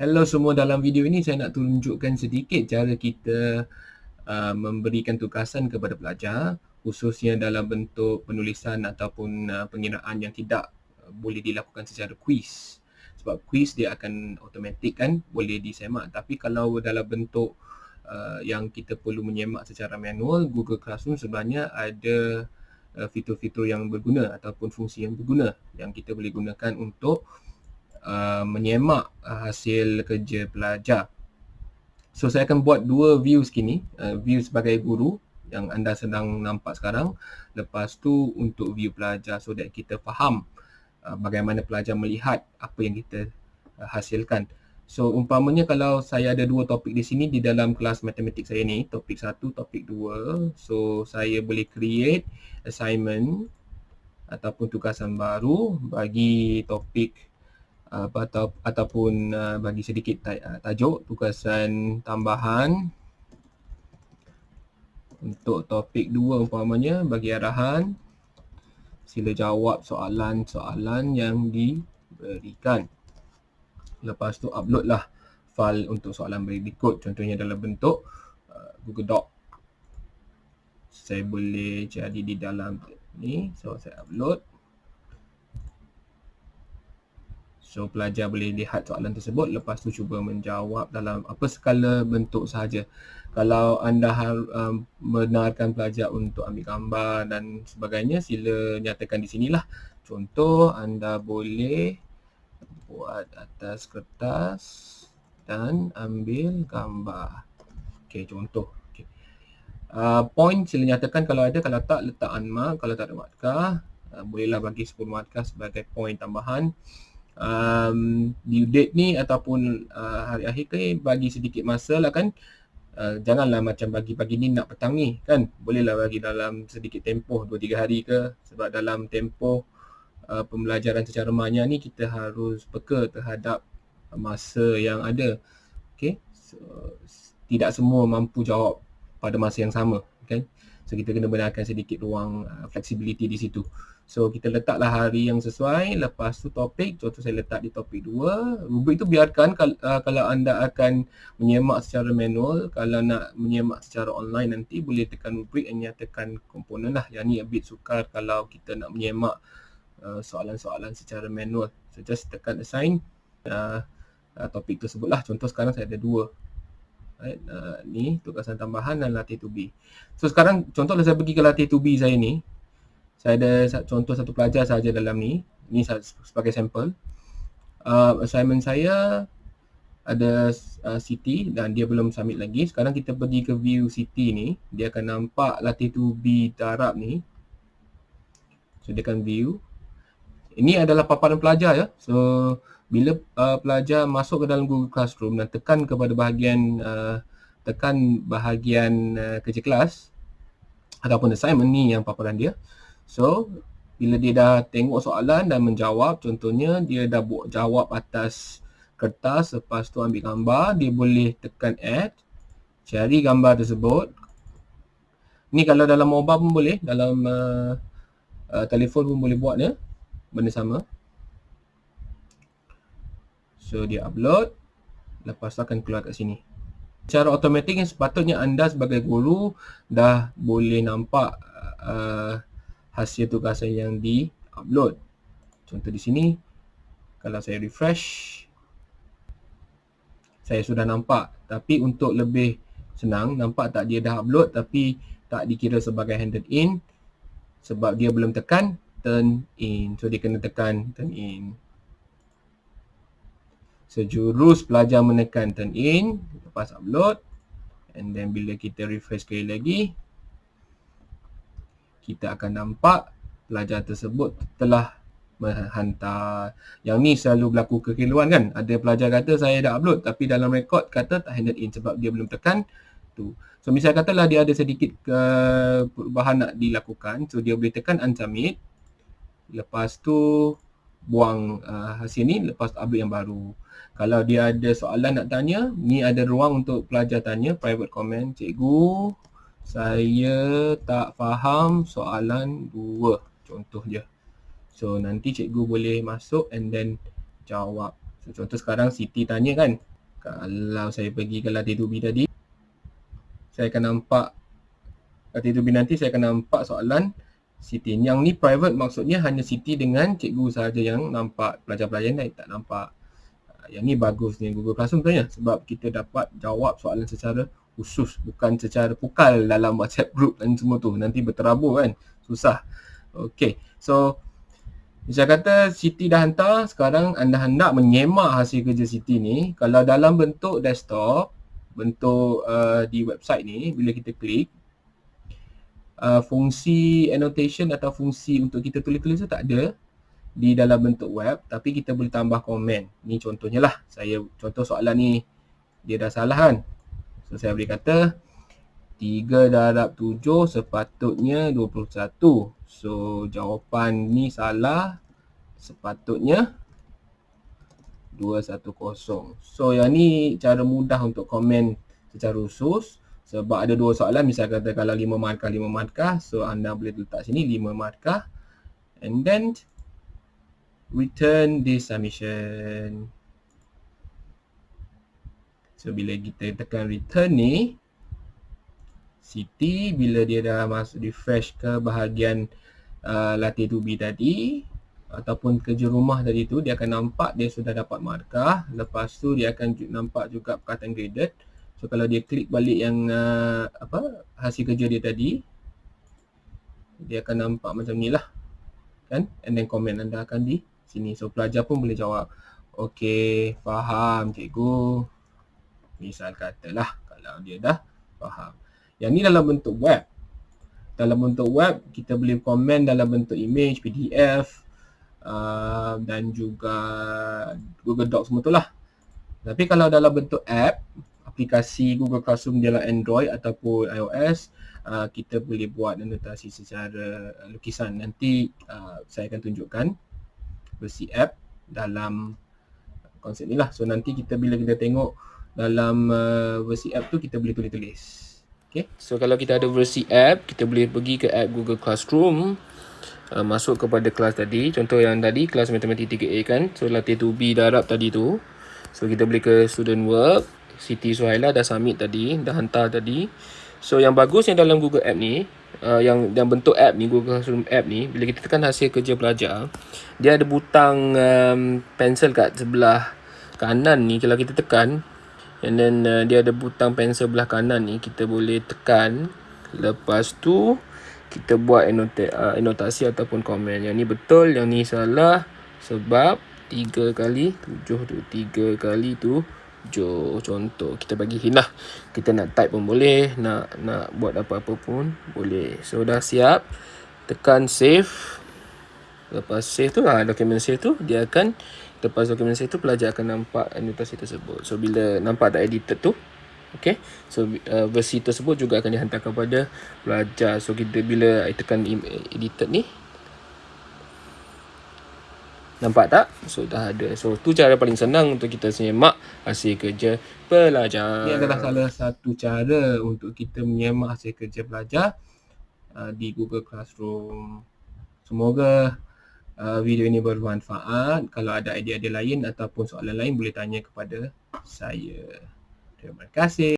Hello semua, dalam video ini saya nak tunjukkan sedikit cara kita uh, memberikan tugasan kepada pelajar khususnya dalam bentuk penulisan ataupun uh, pengiraan yang tidak uh, boleh dilakukan secara quiz. Sebab quiz dia akan automatik kan, boleh disemak. Tapi kalau dalam bentuk uh, yang kita perlu menyemak secara manual, Google Classroom sebenarnya ada uh, fitur-fitur yang berguna ataupun fungsi yang berguna yang kita boleh gunakan untuk Uh, menyemak uh, hasil kerja pelajar. So saya akan buat dua view kini, uh, view sebagai guru yang anda sedang nampak sekarang. Lepas tu untuk view pelajar so that kita faham uh, bagaimana pelajar melihat apa yang kita uh, hasilkan. So umpamanya kalau saya ada dua topik di sini di dalam kelas matematik saya ni, topik satu, topik dua. So saya boleh create assignment ataupun tugasan baru bagi topik apa atau ataupun uh, bagi sedikit uh, tajuk tugasan tambahan untuk topik 2 umpamanya bagi arahan sila jawab soalan-soalan yang diberikan. Lepas tu upload lah file untuk soalan berikut. Contohnya dalam bentuk uh, Google Doc. Saya boleh jadi di dalam ni. So saya upload So pelajar boleh lihat soalan tersebut lepas tu cuba menjawab dalam apa skala bentuk sahaja. Kalau anda um, benarkan pelajar untuk ambil gambar dan sebagainya sila nyatakan di sinilah. Contoh anda boleh buat atas kertas dan ambil gambar. Okey contoh. Okay. Uh, point sila nyatakan kalau ada, kalau tak letak unmark, kalau tak ada markah. Uh, bolehlah bagi 10 markah sebagai point tambahan um, due date ni ataupun uh, hari akhir ke bagi sedikit masa lah kan. Uh, janganlah macam bagi pagi ni nak petang ni kan. Bolehlah bagi dalam sedikit tempoh 2-3 hari ke. Sebab dalam tempoh uh, pembelajaran secara manya ni kita harus peka terhadap masa yang ada. Okay? so, tidak semua mampu jawab pada masa yang sama kan so kita kena benarkan sedikit ruang uh, flexibility di situ So kita letaklah hari yang sesuai. Lepas tu topik, contoh saya letak di topik 2 Rubrik tu biarkan uh, kalau anda akan menyemak secara manual Kalau nak menyemak secara online nanti boleh tekan rubrik dan nyatakan komponen lah. Yang ni a bit sukar kalau kita nak menyemak uh, soalan-soalan uh, secara manual. So just tekan assign uh, uh, topik tersebut lah. Contoh sekarang saya ada dua. Right, uh, ni tugasan tambahan dan latih 2B So sekarang contohlah saya pergi ke latih 2B saya ni saya ada contoh satu pelajar saja dalam ni. Ni sebagai sampel. Uh, assignment saya ada uh, Siti dan dia belum submit lagi. Sekarang kita pergi ke view Siti ni dia akan nampak latih tu B darab ni. So dia akan view. Ini adalah paparan pelajar ya. So bila uh, pelajar masuk ke dalam Google Classroom dan tekan kepada bahagian uh, tekan bahagian uh, kerja kelas ataupun assignment ni yang paparan dia So, bila dia dah tengok soalan dan menjawab, contohnya dia dah buat jawab atas kertas, lepas tu ambil gambar, dia boleh tekan add, cari gambar tersebut. Ni kalau dalam mobile pun boleh, dalam uh, uh, telefon pun boleh buat ya, benda sama. So, dia upload, lepas tu akan keluar kat sini. Cara automatik sepatutnya anda sebagai guru dah boleh nampak uh, hasil tugasan yang di-upload. Contoh di sini, kalau saya refresh, saya sudah nampak. Tapi untuk lebih senang, nampak tak dia dah upload tapi tak dikira sebagai handed in sebab dia belum tekan turn in. So, dia kena tekan turn in. Sejurus pelajar menekan turn in, lepas upload. And then bila kita refresh sekali lagi, kita akan nampak pelajar tersebut telah menghantar. Yang ni selalu berlaku kekeliruan kan. Ada pelajar kata saya dah upload tapi dalam rekod kata tak handed in sebab dia belum tekan tu. So misalnya katalah dia ada sedikit ke perubahan nak dilakukan. So dia boleh tekan unsubmit. Lepas tu buang uh, hasil ni lepas upload yang baru. Kalau dia ada soalan nak tanya, ni ada ruang untuk pelajar tanya private comment. Cikgu, saya tak faham soalan dua contoh je so nanti cikgu boleh masuk and then jawab so contoh sekarang Siti tanya kan Kalau saya pergi ke latitude B tadi, saya akan nampak latitude B nanti saya akan nampak soalan Siti. Yang ni private maksudnya hanya Siti dengan cikgu sahaja yang nampak. Pelajar-pelajar lain tak nampak. Yang ni bagus ni Google Classroom tanya sebab kita dapat jawab soalan secara khusus bukan secara pukal dalam WhatsApp group dan semua tu. Nanti berterabur kan. Susah. Okay. So saya kata Siti dah hantar. Sekarang anda hendak menyemak hasil kerja Siti ni. Kalau dalam bentuk desktop, bentuk uh, di website ni, bila kita klik, uh, fungsi annotation atau fungsi untuk kita tulis-tulis tu tak ada di dalam bentuk web tapi kita boleh tambah komen. Ni contohnya lah. Saya contoh soalan ni dia dah salah kan. So saya boleh kata 3 darab 7 sepatutnya 21. So jawapan ni salah. Sepatutnya 210. So yang ni cara mudah untuk komen secara khusus. Sebab ada dua soalan, misal kata kalau 5 markah, 5 markah. So anda boleh letak sini 5 markah. And then return this submission. So bila kita tekan return ni, Siti bila dia dah masuk refresh ke bahagian uh, latitude B tadi ataupun kerja rumah tadi tu dia akan nampak dia sudah dapat markah. Lepas tu dia akan nampak juga perkataan graded. So kalau dia klik balik yang uh, apa hasil kerja dia tadi dia akan nampak macam ni lah. Kan? And then komen anda akan di sini. So pelajar pun boleh jawab okey faham cikgu misal katalah kalau dia dah faham. Yang ni dalam bentuk web. Dalam bentuk web kita boleh komen dalam bentuk image PDF uh, dan juga Google Docs semua tu lah. Tapi kalau dalam bentuk app aplikasi Google Classroom dalam Android ataupun iOS uh, kita boleh buat anotasi secara lukisan. Nanti uh, saya akan tunjukkan versi app dalam konsep ni lah. So nanti kita bila kita tengok dalam uh, versi app tu kita boleh tulis-tulis okay. so kalau kita ada versi app kita boleh pergi ke app Google Classroom. Uh, masuk kepada kelas tadi. Contoh yang tadi kelas matematik 3A kan? So latih tu B darab tadi tu. So kita boleh ke student work. Siti Suhaila dah submit tadi, dah hantar tadi. So yang bagus yang dalam Google App ni, uh, yang yang bentuk app ni, Google Classroom app ni, bila kita tekan hasil kerja pelajar, dia ada butang um, pensel kat sebelah kanan ni. Kalau kita tekan and then uh, dia ada butang pensel belah kanan ni kita boleh tekan. Lepas tu kita buat anota- uh, anotasi ataupun komen. Yang ni betul yang ni salah. Sebab 3 kali 7 tu 3 kali tu Jo contoh kita bagi hint lah. Kita nak type pun boleh Nak nak buat apa-apa pun boleh. So dah siap. Tekan save. Lepas save tu ha, Dokumen save tu Dia akan Lepas dokumen save tu Pelajar akan nampak Anotasi tersebut So bila nampak dah edited tu Okay So uh, versi tersebut juga akan dihantar kepada Pelajar So kita bila tekan edited ni Nampak tak? So dah ada. So tu cara paling senang untuk kita menyemak hasil kerja pelajar. Ini adalah salah satu cara untuk kita menyemak hasil kerja pelajar uh, di Google Classroom. Semoga uh, video ini bermanfaat. Kalau ada idea-idea lain ataupun soalan lain boleh tanya kepada saya. Terima kasih.